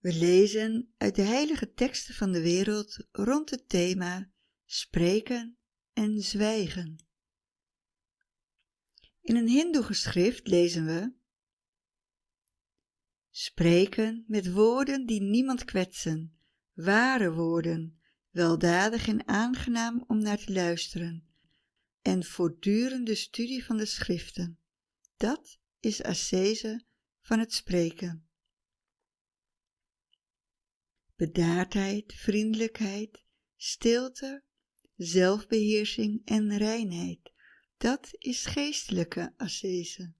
We lezen uit de heilige teksten van de wereld rond het thema spreken en zwijgen. In een hindoe geschrift lezen we Spreken met woorden die niemand kwetsen, ware woorden, weldadig en aangenaam om naar te luisteren, en voortdurende studie van de schriften. Dat is ascese van het spreken. Bedaardheid, vriendelijkheid, stilte, zelfbeheersing en reinheid, dat is geestelijke ascese.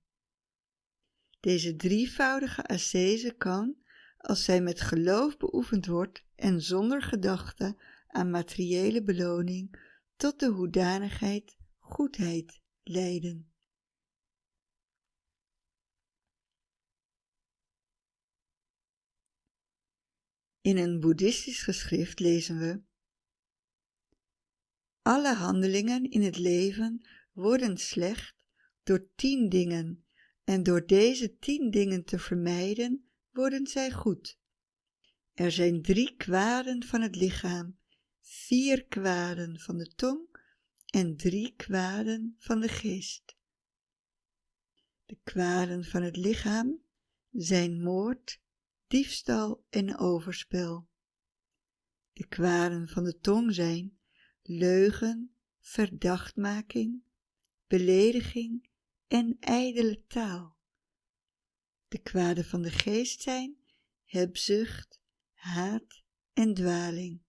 Deze drievoudige ascese kan, als zij met geloof beoefend wordt en zonder gedachte aan materiële beloning, tot de hoedanigheid goedheid leiden. In een boeddhistisch geschrift lezen we Alle handelingen in het leven worden slecht door tien dingen en door deze tien dingen te vermijden worden zij goed. Er zijn drie kwaden van het lichaam, vier kwaden van de tong en drie kwaden van de geest. De kwaden van het lichaam zijn moord, diefstal en overspel. De kwaden van de tong zijn leugen, verdachtmaking, belediging en ijdele taal. De kwaden van de geest zijn hebzucht, haat en dwaling.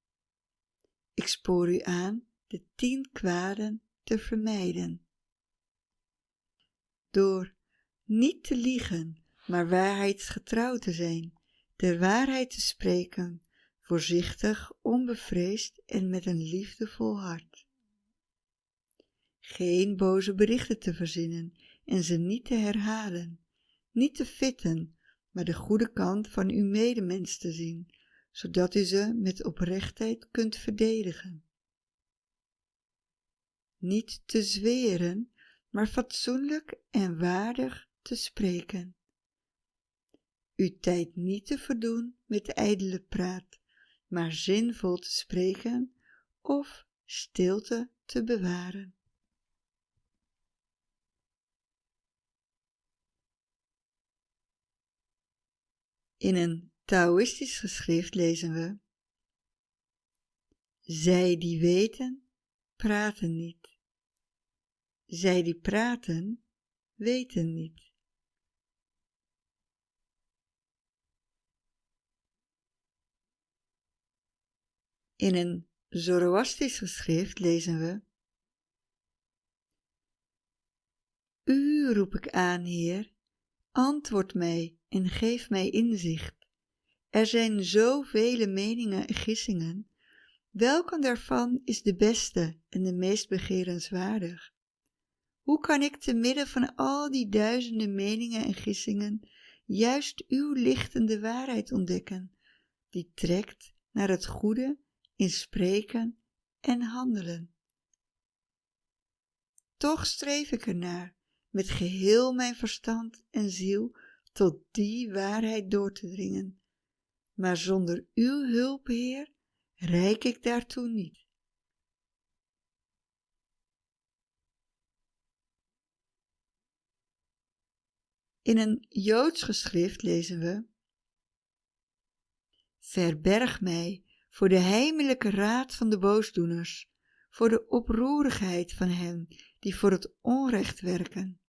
Ik spoor u aan de tien kwaden te vermijden. Door niet te liegen, maar waarheidsgetrouw te zijn, de waarheid te spreken, voorzichtig, onbevreesd en met een liefdevol hart. Geen boze berichten te verzinnen en ze niet te herhalen, niet te fitten, maar de goede kant van uw medemens te zien, zodat u ze met oprechtheid kunt verdedigen. Niet te zweren, maar fatsoenlijk en waardig te spreken uw tijd niet te verdoen met ijdele praat, maar zinvol te spreken of stilte te bewaren. In een Taoïstisch geschrift lezen we Zij die weten, praten niet. Zij die praten, weten niet. In een Zoroastrisch geschrift lezen we U roep ik aan, Heer, antwoord mij en geef mij inzicht. Er zijn zoveel meningen en gissingen. Welke daarvan is de beste en de meest begerenswaardig? Hoe kan ik te midden van al die duizenden meningen en gissingen juist uw lichtende waarheid ontdekken, die trekt naar het goede in spreken en handelen. Toch streef ik ernaar met geheel mijn verstand en ziel tot die waarheid door te dringen, maar zonder uw hulp, Heer, reik ik daartoe niet. In een Joods geschrift lezen we Verberg mij voor de heimelijke raad van de boosdoeners, voor de oproerigheid van hen die voor het onrecht werken,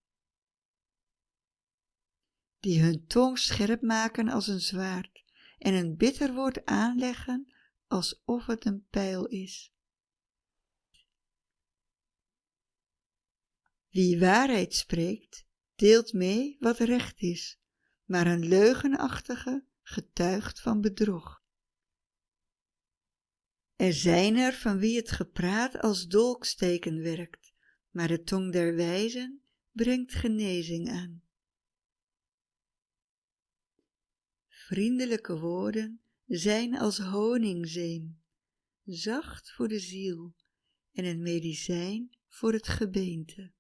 die hun tong scherp maken als een zwaard en een bitter woord aanleggen alsof het een pijl is. Wie waarheid spreekt, deelt mee wat recht is, maar een leugenachtige getuigt van bedrog. Er zijn er van wie het gepraat als dolksteken werkt, maar de tong der wijzen brengt genezing aan. Vriendelijke woorden zijn als honingzeem, zacht voor de ziel en een medicijn voor het gebeente.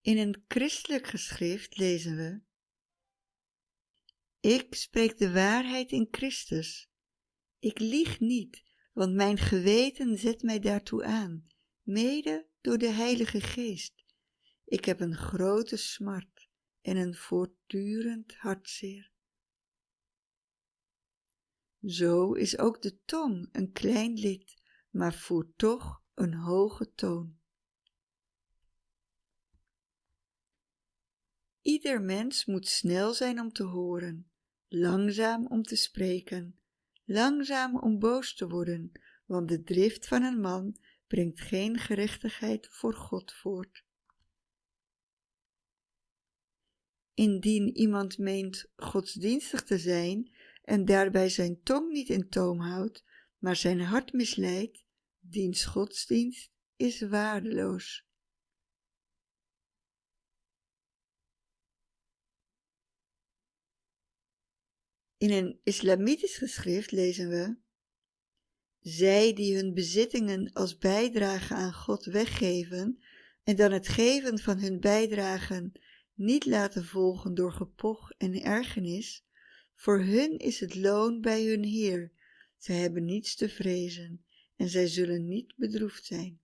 In een christelijk geschrift lezen we Ik spreek de waarheid in Christus. Ik lieg niet, want mijn geweten zet mij daartoe aan, mede door de Heilige Geest. Ik heb een grote smart en een voortdurend hartzeer. Zo is ook de tong een klein lid, maar voert toch een hoge toon. Ieder mens moet snel zijn om te horen, langzaam om te spreken, langzaam om boos te worden, want de drift van een man brengt geen gerechtigheid voor God voort. Indien iemand meent godsdienstig te zijn en daarbij zijn tong niet in toom houdt, maar zijn hart misleidt, diens godsdienst is waardeloos. In een islamitisch geschrift lezen we zij die hun bezittingen als bijdrage aan God weggeven en dan het geven van hun bijdragen niet laten volgen door gepoch en ergernis, voor hun is het loon bij hun Heer. Zij hebben niets te vrezen en zij zullen niet bedroefd zijn.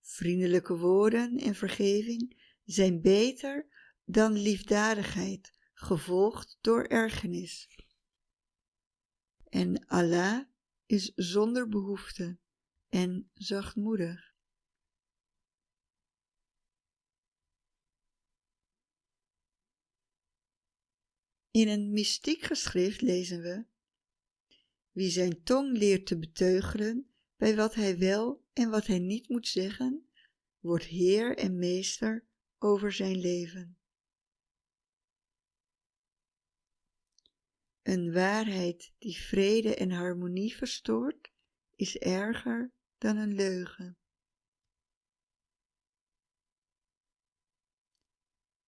Vriendelijke woorden en vergeving zijn beter dan liefdadigheid, gevolgd door ergernis. En Allah is zonder behoefte en zachtmoedig. In een mystiek geschrift lezen we Wie zijn tong leert te beteugelen bij wat hij wel en wat hij niet moet zeggen, wordt heer en meester over zijn leven. Een waarheid die vrede en harmonie verstoort, is erger dan een leugen.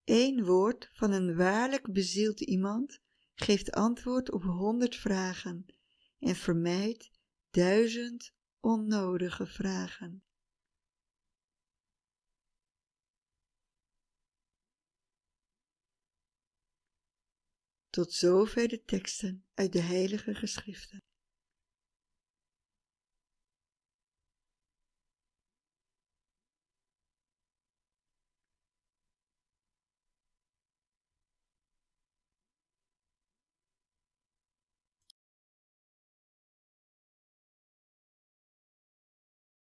Eén woord van een waarlijk bezield iemand geeft antwoord op honderd vragen en vermijdt duizend onnodige vragen. Tot zover de teksten uit de heilige geschriften.